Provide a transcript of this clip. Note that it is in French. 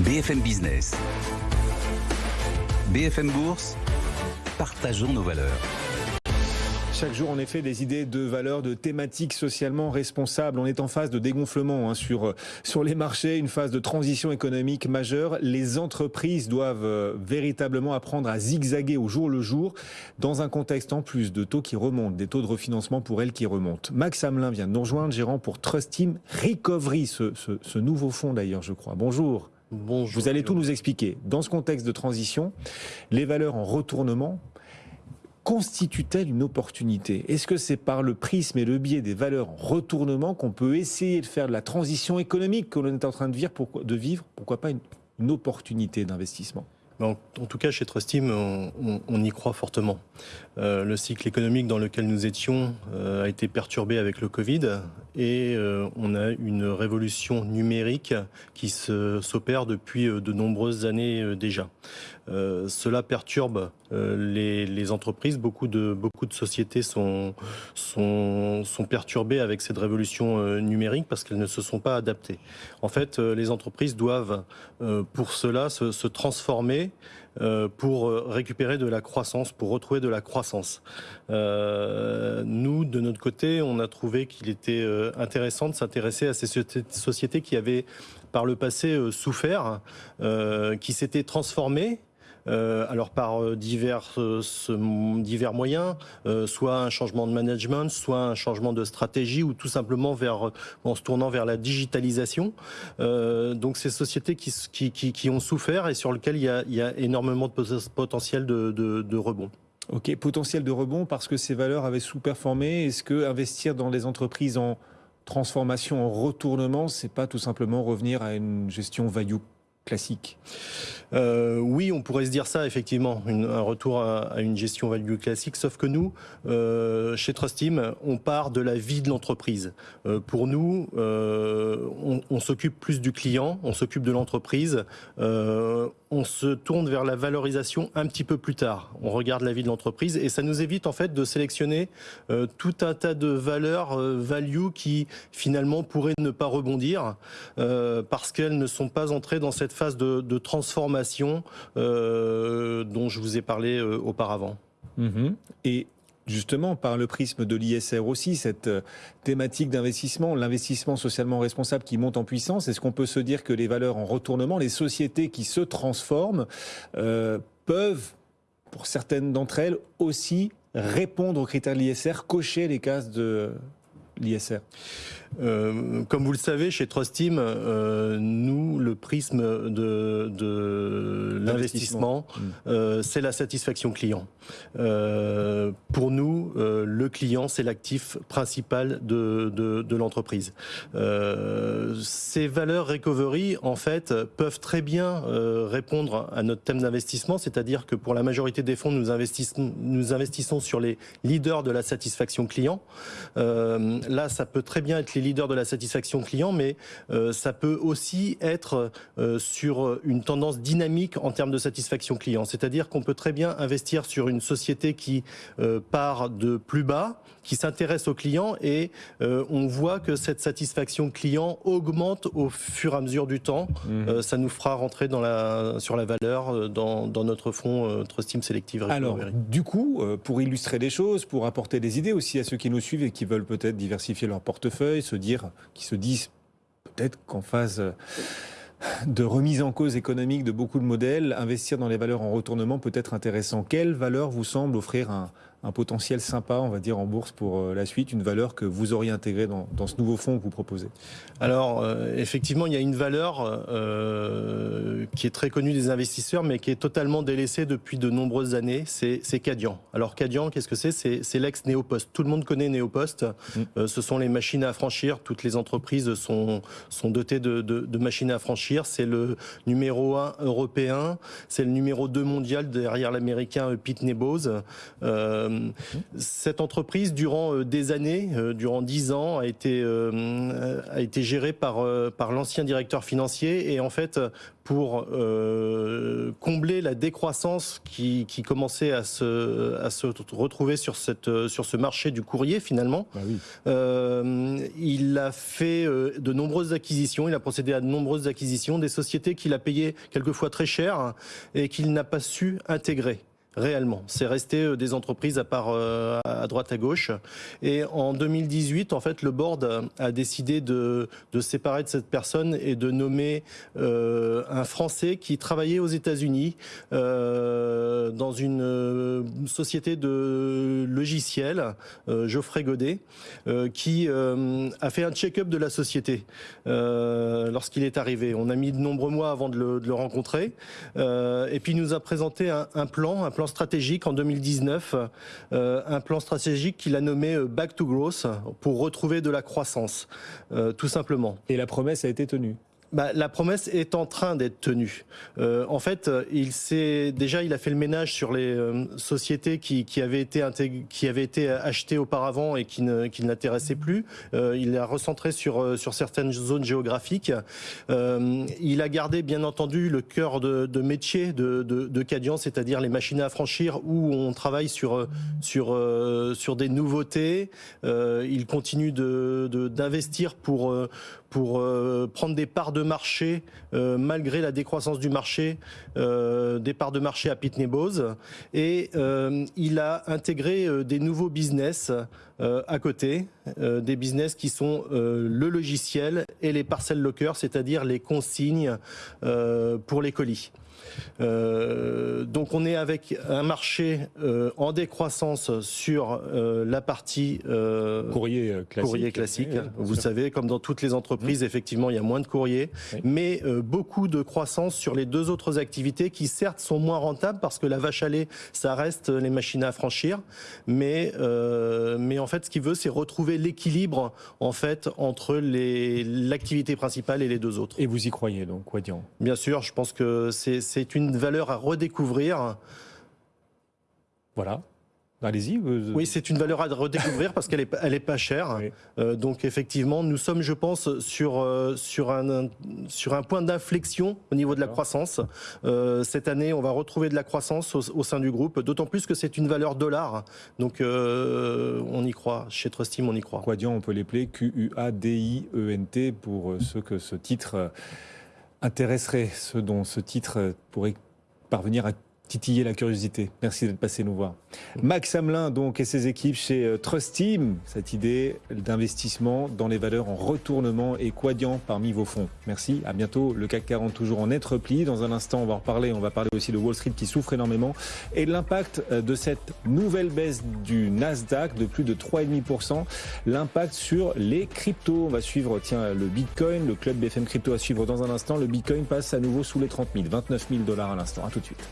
BFM Business. BFM Bourse. Partageons nos valeurs. Chaque jour, en effet, des idées de valeurs, de thématiques socialement responsables. On est en phase de dégonflement hein, sur, sur les marchés, une phase de transition économique majeure. Les entreprises doivent euh, véritablement apprendre à zigzaguer au jour le jour dans un contexte en plus de taux qui remontent, des taux de refinancement pour elles qui remontent. Max Hamelin vient de nous rejoindre, gérant pour Trust Team Recovery, ce, ce, ce nouveau fonds d'ailleurs, je crois. Bonjour. Bonjour. Vous allez tout nous expliquer. Dans ce contexte de transition, les valeurs en retournement constitue-t-elle une opportunité? Est-ce que c'est par le prisme et le biais des valeurs en retournement qu'on peut essayer de faire de la transition économique que l'on est en train de vivre, pourquoi, de vivre, pourquoi pas une, une opportunité d'investissement? En, tout cas, chez Trustim, on, on, y croit fortement. Euh, le cycle économique dans lequel nous étions euh, a été perturbé avec le Covid et euh, on a une révolution numérique qui s'opère depuis de nombreuses années déjà. cela perturbe les, entreprises. Beaucoup de, sociétés sont, perturbées avec cette révolution numérique parce qu'elles ne se sont pas adaptées. En fait, les entreprises doivent pour cela se transformer euh, pour récupérer de la croissance, pour retrouver de la croissance. Euh, nous, de notre côté, on a trouvé qu'il était euh, intéressant de s'intéresser à ces sociétés qui avaient par le passé souffert, qui s'étaient transformées euh, alors par euh, divers, euh, divers moyens, soit un changement de management, soit un changement de stratégie, ou tout simplement en se tournant vers la digitalisation. donc ces sociétés qui, ont souffert et sur lesquelles il y a, énormément de potentiel de, de, de rebond. Ok, potentiel de rebond parce que ces valeurs avaient sous-performé. Est-ce que investir dans les entreprises en transformation, en retournement, c'est pas tout simplement revenir à une gestion value classique euh, Oui, on pourrait se dire ça, effectivement, un retour à, une gestion value classique, sauf que nous, euh, chez Trustim, on part de la vie de l'entreprise. Euh, pour nous, euh, on, on s'occupe plus du client, on s'occupe de l'entreprise, on se tourne vers la valorisation un petit peu plus tard. On regarde la vie de l'entreprise et ça nous évite en fait de sélectionner tout un tas de valeurs value qui finalement pourraient ne pas rebondir parce qu'elles ne sont pas entrées dans cette phase de, de transformation euh, dont je vous ai parlé euh, auparavant. Mmh. Et justement par le prisme de l'ISR aussi, cette euh, thématique d'investissement, l'investissement socialement responsable qui monte en puissance, est-ce qu'on peut se dire que les valeurs en retournement, les sociétés qui se transforment, euh, peuvent, pour certaines d'entre elles, aussi répondre aux critères de l'ISR, cocher les cases de l'ISR. Euh, comme vous le savez, chez Trustim, euh, nous, le prisme de, de l'investissement, mmh. euh, c'est la satisfaction client. Euh, pour nous, euh, le client, c'est l'actif principal de, de, de l'entreprise. ces valeurs recovery, en fait, peuvent très bien répondre à notre thème d'investissement, c'est-à-dire que pour la majorité des fonds, nous investissons, nous investissons sur les leaders de la satisfaction client. là, ça peut très bien être les leaders de la satisfaction client, mais euh, ça peut aussi être euh, sur une tendance dynamique en termes de satisfaction client. C'est-à-dire qu'on peut très bien investir sur une société qui euh, part de plus bas, qui s'intéresse aux clients et euh, on voit que cette satisfaction client augmente au fur et à mesure du temps. Mmh. ça nous fera rentrer dans la, sur la valeur dans, dans notre fonds Trust Selective. Alors, du coup, pour illustrer les choses, pour apporter des idées aussi à ceux qui nous suivent et qui veulent peut-être diversifier leur portefeuille, se dire, qui se disent peut-être qu'en phase de remise en cause économique de beaucoup de modèles, investir dans les valeurs en retournement peut être intéressant. Quelle valeur vous semble offrir un, un potentiel sympa, on va dire, en bourse pour euh, la suite, une valeur que vous auriez intégrée dans, dans ce nouveau fonds que vous proposez? Alors, euh, effectivement, il y a une valeur euh, qui est très connue des investisseurs, mais qui est totalement délaissée depuis de nombreuses années, c'est Cadian. Alors, Cadian, qu'est-ce que c'est? C'est l'ex-Néopost. Tout le monde connaît Néopost. Mmh. Euh, ce sont les machines à franchir. Toutes les entreprises sont, sont dotées de, de, de machines à franchir. C'est le numéro 1 européen, c'est le numéro 2 mondial derrière l'américain Pete Nebose. Euh, Euh, cette entreprise, durant des années, durant dix ans, a été, a été gérée par, par l'ancien directeur financier et en fait, pour euh, combler la décroissance qui, qui, commençait à se, à se retrouver sur, cette, sur ce marché du courrier finalement. Bah oui. euh, il a fait euh, de nombreuses acquisitions, il a procédé à de nombreuses acquisitions, des sociétés qu'il a payées quelquefois très cher et qu'il n'a pas su intégrer réellement. C'est resté euh, des entreprises à part euh, à droite à gauche. Et en 2018, en fait, le board a décidé de, de séparer de cette personne et de nommer euh, un Français qui travaillait aux États-Unis dans une société de logiciels, Geoffrey Godet, qui a fait un check-up de la société lorsqu'il est arrivé. On a mis de nombreux mois avant de le, rencontrer. et puis il nous a présenté un plan, un plan stratégique en 2019, euh, un plan stratégique qu'il a nommé euh, Back to Growth pour retrouver de la croissance, euh, tout simplement. Et la promesse a été tenue bah, la promesse est en train d'être tenue. Euh, en fait, il s'est déjà il a fait le ménage sur les euh, sociétés qui, avaient été achetées auparavant et qui ne l'intéressaient plus. Euh, il a recentré sur euh, certaines zones géographiques. Euh, il a gardé bien entendu le cœur de, métier de, de, Cadian, c'est-à-dire les machines à franchir où on travaille sur des nouveautés. il continue d'investir pour pour euh, prendre des parts de marché euh, malgré la décroissance du marché, euh, des parts de marché à Pitney Bowes. Et il a intégré des nouveaux business à côté, des business qui sont le logiciel et les parcelles lockers, c'est-à-dire les consignes pour les colis. Euh, donc on est avec un marché euh, en décroissance sur euh, la partie courrier classique. Courrier classique. Vous savez, comme dans toutes les entreprises, mmh. effectivement, il y a moins de courrier, oui. mais beaucoup de croissance sur les deux autres activités qui certes sont moins rentables parce que la vache à lait, ça reste les machines à franchir, mais mais en fait, ce qu'il veut, c'est retrouver l'équilibre en fait entre l'activité principale et les deux autres. Et vous y croyez donc, Quadian Bien sûr, je pense que c'est c'est une valeur à redécouvrir. Voilà. Allez-y. Oui, c'est une valeur à redécouvrir parce qu'elle est, elle est pas chère. Oui. Euh, donc effectivement, nous sommes, je pense, sur euh, sur un sur un point d'inflexion au niveau de la croissance. Euh, cette année, on va retrouver de la croissance au, au sein du groupe. D'autant plus que c'est une valeur dollar. Donc on y croit. Chez Trustim, on y croit. Quadian, on peut l'appeler Q-U-A-D-I-E-N-T pour ceux que ce titre intéresserait, ceux dont ce titre pourrait parvenir à titiller la curiosité. Merci d'être passé nous voir. Max Hamelin donc et ses équipes chez euh, Trust Team, cette idée d'investissement dans les valeurs en retournement et quadiant parmi vos fonds. Merci, à bientôt. Le CAC 40 toujours en net repli. Dans un instant, on va en reparler. On va parler aussi de Wall Street qui souffre énormément et de l'impact euh, de cette nouvelle baisse du Nasdaq de plus de 3,5%. L'impact sur les cryptos. On va suivre, tiens, le Bitcoin, le club BFM Crypto à suivre dans un instant. Le Bitcoin passe à nouveau sous les 30 000, 29 000 dollars à l'instant. À tout de suite.